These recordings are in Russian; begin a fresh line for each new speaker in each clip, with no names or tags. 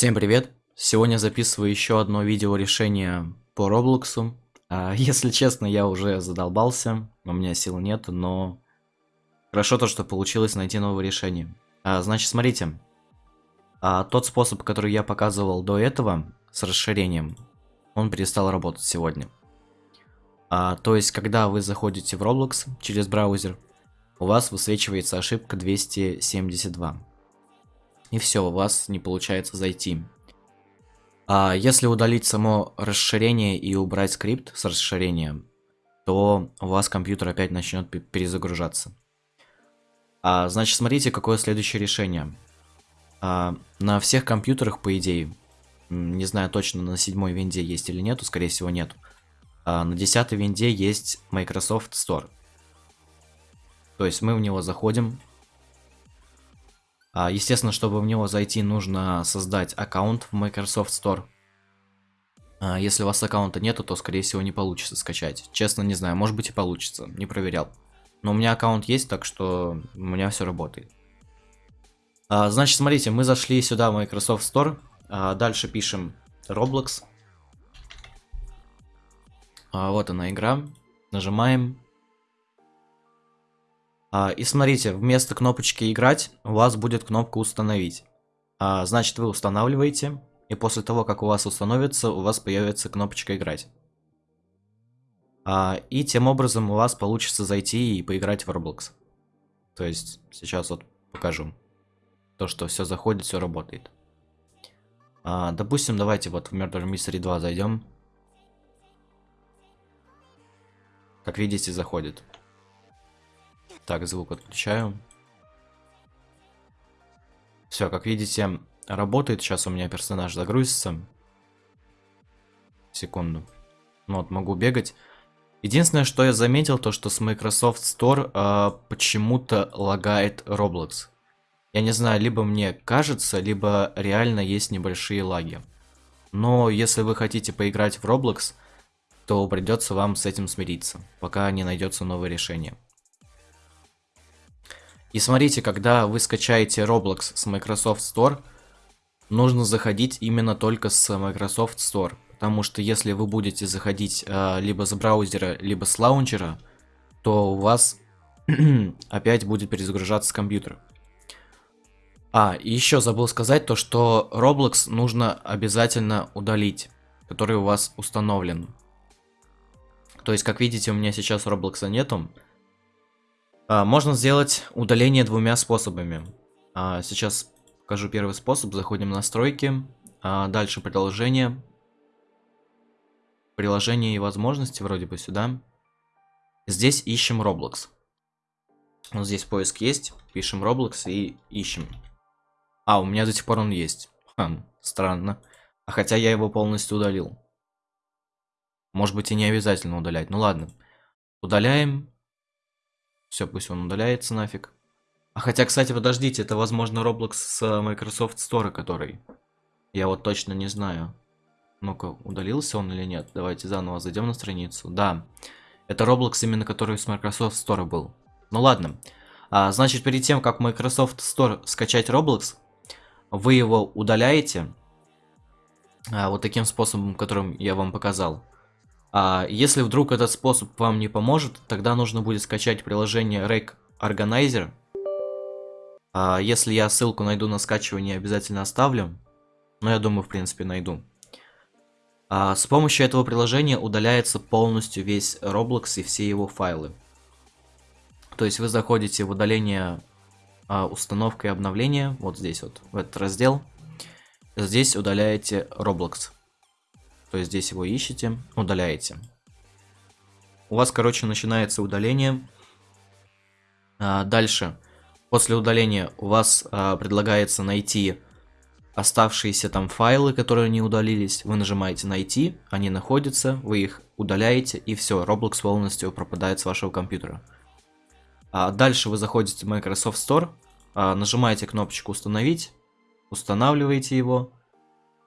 Всем привет! Сегодня записываю еще одно видео решение по Роблоксу. А, если честно, я уже задолбался, у меня сил нет, но хорошо то, что получилось найти новое решение. А, значит, смотрите, а, тот способ, который я показывал до этого с расширением, он перестал работать сегодня. То есть, когда вы заходите в Roblox через браузер, у вас высвечивается ошибка 272 и все, у вас не получается зайти. А если удалить само расширение и убрать скрипт с расширением, то у вас компьютер опять начнет перезагружаться. А, значит, смотрите, какое следующее решение. А, на всех компьютерах, по идее, не знаю точно, на седьмой винде есть или нету, скорее всего нету. А, на десятой винде есть Microsoft Store. То есть мы в него заходим, естественно, чтобы в него зайти, нужно создать аккаунт в Microsoft Store. А, если у вас аккаунта нету, то, скорее всего, не получится скачать. Честно, не знаю, может быть и получится, не проверял. Но у меня аккаунт есть, так что у меня все работает. А, значит, смотрите, мы зашли сюда в Microsoft Store. Дальше пишем Roblox. Вот она игра. Нажимаем. А, и смотрите, вместо кнопочки «Играть» у вас будет кнопка «Установить». А, значит, вы устанавливаете, и после того, как у вас установится, у вас появится кнопочка «Играть». А, и тем образом у вас получится зайти и поиграть в Roblox. То есть, сейчас вот покажу. То, что все заходит, все работает. Допустим, давайте вот в Murder Mystery 2 зайдем. Как видите, заходит. Так, звук отключаю. Все, как видите, работает. Сейчас у меня персонаж загрузится. Секунду. Ну вот, могу бегать. Единственное, что я заметил, то что с Microsoft Store э, почему-то лагает Roblox. Я не знаю, либо мне кажется, либо реально есть небольшие лаги. Но если вы хотите поиграть в Roblox, то придется вам с этим смириться, пока не найдется новое решение. И смотрите, когда вы скачаете Roblox с Microsoft Store, нужно заходить именно только с Microsoft Store. Потому что если вы будете заходить э, либо с браузера, либо с лаунчера, то у вас опять будет перезагружаться компьютер. А, еще забыл сказать то, что Roblox нужно обязательно удалить, который у вас установлен. То есть, как видите, у меня сейчас Roblox нету. А, можно сделать удаление двумя способами. А, сейчас покажу первый способ. Заходим в настройки. А, дальше приложение. Приложение и возможности вроде бы сюда. Здесь ищем Roblox. Вот здесь поиск есть. Пишем Roblox и ищем. А, у меня до сих пор он есть. Хм, странно. А хотя я его полностью удалил. Может быть и не обязательно удалять. Ну ладно. Удаляем. Все, пусть он удаляется нафиг. А хотя, кстати, подождите, это, возможно, Roblox с э, Microsoft Store, который... Я вот точно не знаю. Ну-ка, удалился он или нет? Давайте заново зайдем на страницу. Да, это Roblox именно который с Microsoft Store был. Ну ладно. А, значит, перед тем, как Microsoft Store скачать Roblox, вы его удаляете. А, вот таким способом, которым я вам показал. А если вдруг этот способ вам не поможет, тогда нужно будет скачать приложение Rake Organizer. А если я ссылку найду на скачивание, обязательно оставлю. Но я думаю, в принципе, найду. А с помощью этого приложения удаляется полностью весь Roblox и все его файлы. То есть вы заходите в удаление а, установка и обновление, вот здесь вот, в этот раздел. Здесь удаляете Roblox. То здесь его ищете, удаляете. У вас, короче, начинается удаление. А, дальше, после удаления у вас а, предлагается найти оставшиеся там файлы, которые не удалились. Вы нажимаете «Найти», они находятся, вы их удаляете, и все, Roblox полностью пропадает с вашего компьютера. А дальше вы заходите в Microsoft Store, нажимаете кнопочку «Установить», устанавливаете его,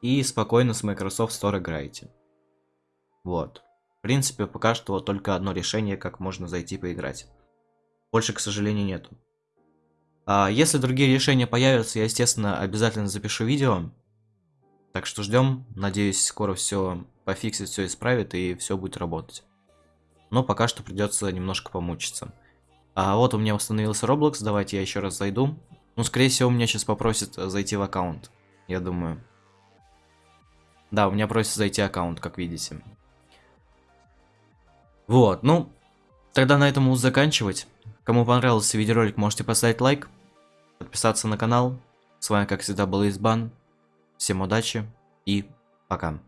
и спокойно с Microsoft Store играете. Вот. В принципе, пока что вот только одно решение, как можно зайти поиграть. Больше, к сожалению, нету. А если другие решения появятся, я, естественно, обязательно запишу видео. Так что ждем. Надеюсь, скоро все пофиксит, все исправит и все будет работать. Но пока что придется немножко помучиться. А вот у меня установился Roblox, давайте я еще раз зайду. Ну, скорее всего, меня сейчас попросят зайти в аккаунт, я думаю. Да, у меня просят зайти аккаунт, как видите. Вот, ну, тогда на этом буду заканчивать. Кому понравился видеоролик, можете поставить лайк, подписаться на канал. С вами, как всегда, был Избан. Всем удачи и пока.